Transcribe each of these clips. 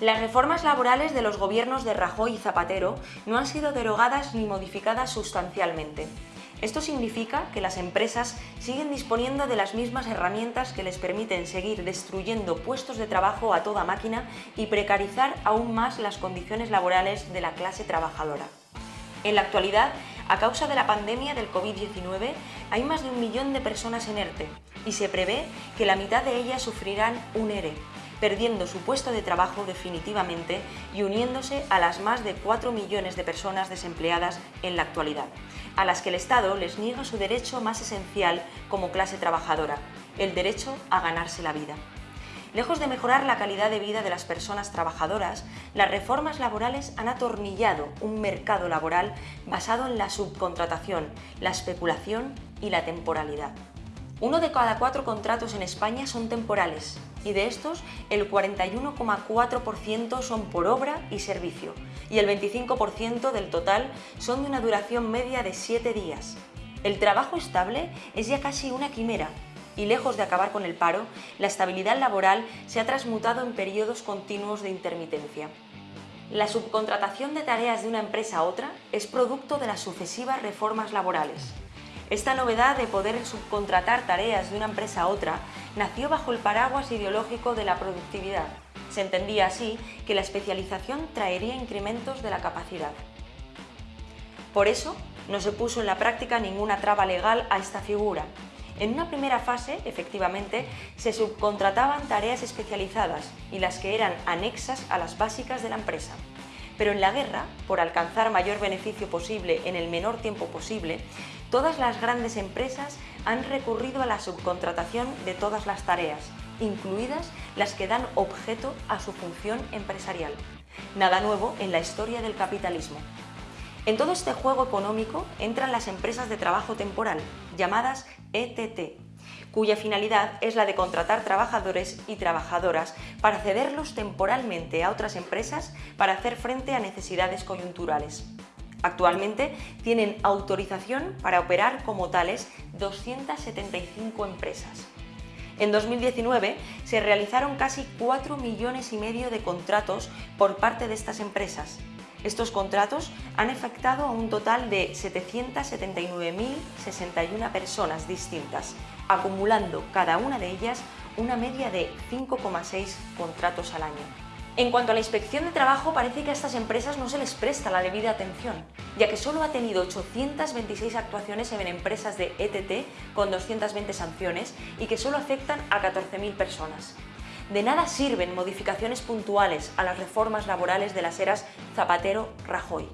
Las reformas laborales de los gobiernos de Rajoy y Zapatero no han sido derogadas ni modificadas sustancialmente. Esto significa que las empresas siguen disponiendo de las mismas herramientas que les permiten seguir destruyendo puestos de trabajo a toda máquina y precarizar aún más las condiciones laborales de la clase trabajadora. En la actualidad, a causa de la pandemia del COVID-19, hay más de un millón de personas en ERTE y se prevé que la mitad de ellas sufrirán un ERE, perdiendo su puesto de trabajo definitivamente y uniéndose a las más de 4 millones de personas desempleadas en la actualidad, a las que el Estado les niega su derecho más esencial como clase trabajadora, el derecho a ganarse la vida. Lejos de mejorar la calidad de vida de las personas trabajadoras, las reformas laborales han atornillado un mercado laboral basado en la subcontratación, la especulación y la temporalidad. Uno de cada cuatro contratos en España son temporales y de estos el 41,4% son por obra y servicio y el 25% del total son de una duración media de 7 días. El trabajo estable es ya casi una quimera y lejos de acabar con el paro, la estabilidad laboral se ha transmutado en periodos continuos de intermitencia. La subcontratación de tareas de una empresa a otra es producto de las sucesivas reformas laborales. Esta novedad de poder subcontratar tareas de una empresa a otra nació bajo el paraguas ideológico de la productividad. Se entendía así que la especialización traería incrementos de la capacidad. Por eso, no se puso en la práctica ninguna traba legal a esta figura. En una primera fase, efectivamente, se subcontrataban tareas especializadas y las que eran anexas a las básicas de la empresa. Pero en la guerra, por alcanzar mayor beneficio posible en el menor tiempo posible, todas las grandes empresas han recurrido a la subcontratación de todas las tareas, incluidas las que dan objeto a su función empresarial. Nada nuevo en la historia del capitalismo. En todo este juego económico entran las empresas de trabajo temporal, llamadas ETT, cuya finalidad es la de contratar trabajadores y trabajadoras para cederlos temporalmente a otras empresas para hacer frente a necesidades coyunturales. Actualmente tienen autorización para operar como tales 275 empresas. En 2019 se realizaron casi 4 millones y medio de contratos por parte de estas empresas, estos contratos han afectado a un total de 779.061 personas distintas, acumulando cada una de ellas una media de 5,6 contratos al año. En cuanto a la inspección de trabajo, parece que a estas empresas no se les presta la debida atención, ya que solo ha tenido 826 actuaciones en empresas de ETT con 220 sanciones y que solo afectan a 14.000 personas. De nada sirven modificaciones puntuales a las reformas laborales de las eras Zapatero-Rajoy.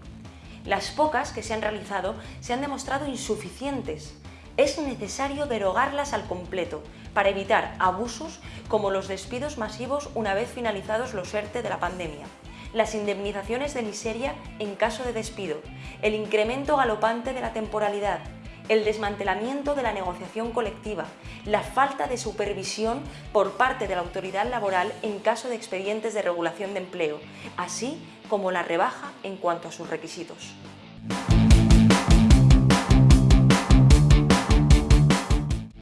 Las pocas que se han realizado se han demostrado insuficientes. Es necesario derogarlas al completo para evitar abusos como los despidos masivos una vez finalizados los ERTE de la pandemia, las indemnizaciones de miseria en caso de despido, el incremento galopante de la temporalidad, el desmantelamiento de la negociación colectiva, la falta de supervisión por parte de la autoridad laboral en caso de expedientes de regulación de empleo, así como la rebaja en cuanto a sus requisitos.